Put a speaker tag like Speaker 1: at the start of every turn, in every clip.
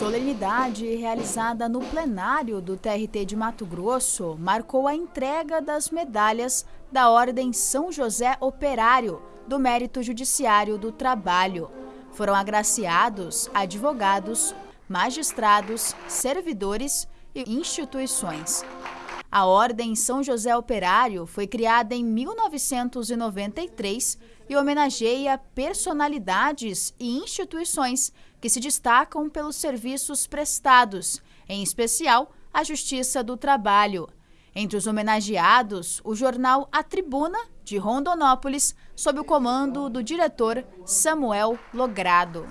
Speaker 1: solenidade realizada no plenário do TRT de Mato Grosso marcou a entrega das medalhas da Ordem São José Operário do Mérito Judiciário do Trabalho. Foram agraciados advogados, magistrados, servidores e instituições. A Ordem São José Operário foi criada em 1993 e homenageia personalidades e instituições que se destacam pelos serviços prestados, em especial a Justiça do Trabalho. Entre os homenageados, o jornal A Tribuna, de Rondonópolis, sob o comando do diretor Samuel Logrado.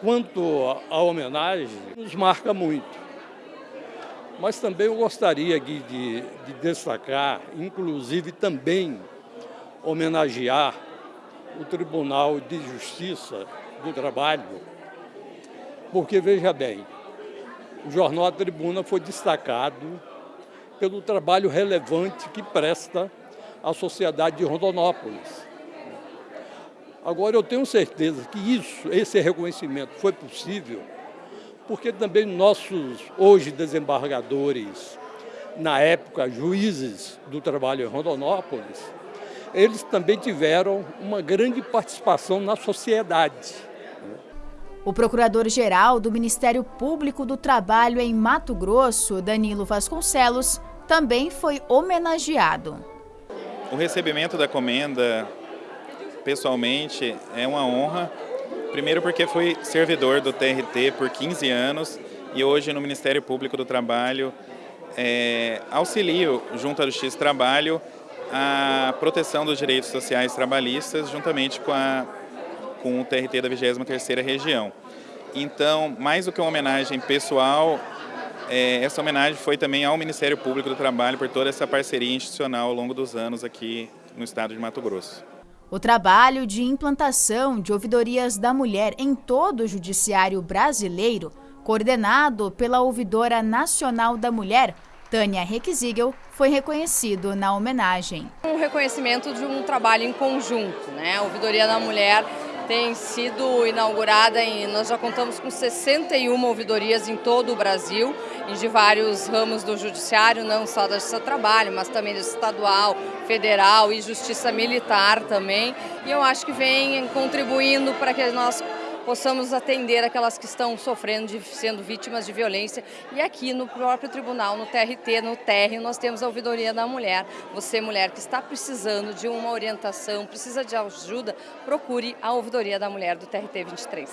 Speaker 2: Quanto à homenagem, nos marca muito mas também eu gostaria de, de, de destacar, inclusive também homenagear o Tribunal de Justiça do Trabalho, porque, veja bem, o Jornal A Tribuna foi destacado pelo trabalho relevante que presta à sociedade de Rondonópolis. Agora, eu tenho certeza que isso, esse reconhecimento foi possível porque também nossos, hoje, desembargadores, na época, juízes do trabalho em Rondonópolis, eles também tiveram uma grande participação na sociedade.
Speaker 1: O procurador-geral do Ministério Público do Trabalho em Mato Grosso, Danilo Vasconcelos, também foi homenageado.
Speaker 3: O recebimento da comenda, pessoalmente, é uma honra Primeiro porque fui servidor do TRT por 15 anos e hoje no Ministério Público do Trabalho é, auxilio, junto à Justiça do Trabalho, a proteção dos direitos sociais trabalhistas juntamente com, a, com o TRT da 23ª Região. Então, mais do que uma homenagem pessoal, é, essa homenagem foi também ao Ministério Público do Trabalho por toda essa parceria institucional ao longo dos anos aqui no estado de Mato Grosso.
Speaker 1: O trabalho de implantação de ouvidorias da mulher em todo o judiciário brasileiro, coordenado pela Ouvidora Nacional da Mulher, Tânia Requisígel, foi reconhecido na homenagem.
Speaker 4: Um reconhecimento de um trabalho em conjunto, né? A Ouvidoria da Mulher tem sido inaugurada em, nós já contamos com 61 ouvidorias em todo o Brasil, de vários ramos do judiciário, não só da Justiça do Trabalho, mas também da estadual, federal e Justiça Militar também. E eu acho que vem contribuindo para que nós possamos atender aquelas que estão sofrendo, de, sendo vítimas de violência. E aqui no próprio tribunal, no TRT, no TR, nós temos a ouvidoria da mulher. Você, mulher que está precisando de uma orientação, precisa de ajuda, procure a ouvidoria da mulher do TRT 23.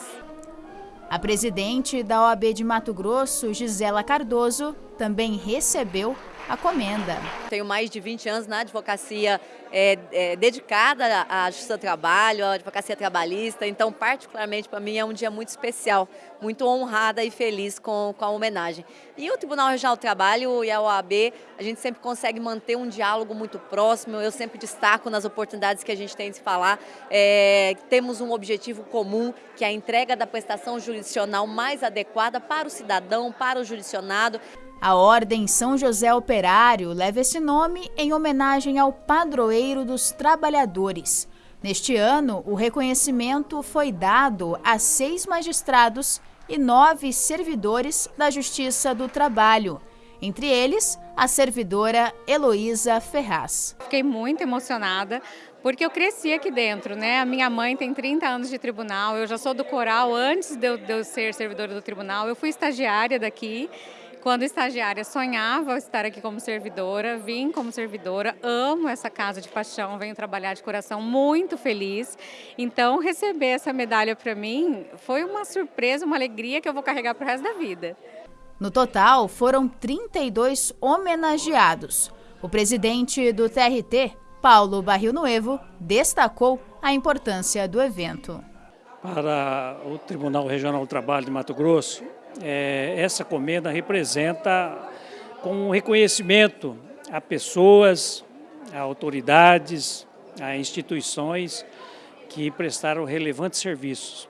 Speaker 1: A presidente da OAB de Mato Grosso, Gisela Cardoso, também recebeu a comenda.
Speaker 5: Tenho mais de 20 anos na advocacia é, é, dedicada à justiça do trabalho, à advocacia trabalhista, então particularmente para mim é um dia muito especial, muito honrada e feliz com, com a homenagem. E o Tribunal Regional do Trabalho e a OAB, a gente sempre consegue manter um diálogo muito próximo, eu sempre destaco nas oportunidades que a gente tem de falar, é, temos um objetivo comum, que é a entrega da prestação jurisdicional mais adequada para o cidadão, para o jurisdicionado.
Speaker 1: A Ordem São José Operário leva esse nome em homenagem ao padroeiro dos trabalhadores. Neste ano, o reconhecimento foi dado a seis magistrados e nove servidores da Justiça do Trabalho, entre eles a servidora Heloísa Ferraz.
Speaker 6: Fiquei muito emocionada porque eu cresci aqui dentro, né? A minha mãe tem 30 anos de tribunal, eu já sou do coral antes de eu, de eu ser servidora do tribunal, eu fui estagiária daqui quando estagiária, sonhava estar aqui como servidora, vim como servidora, amo essa casa de paixão, venho trabalhar de coração muito feliz. Então, receber essa medalha para mim foi uma surpresa, uma alegria que eu vou carregar para o resto da vida.
Speaker 1: No total, foram 32 homenageados. O presidente do TRT, Paulo Barril Nuevo, destacou a importância do evento.
Speaker 7: Para o Tribunal Regional do Trabalho de Mato Grosso, é, essa comenda representa com um reconhecimento a pessoas, a autoridades, a instituições que prestaram relevantes serviços.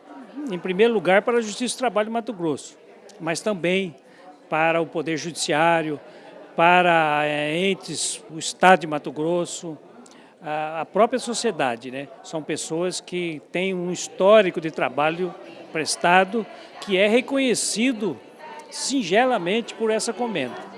Speaker 7: Em primeiro lugar, para a Justiça do Trabalho de Mato Grosso, mas também para o Poder Judiciário, para é, entes, o Estado de Mato Grosso, a própria sociedade. Né? São pessoas que têm um histórico de trabalho prestado que é reconhecido singelamente por essa comenda.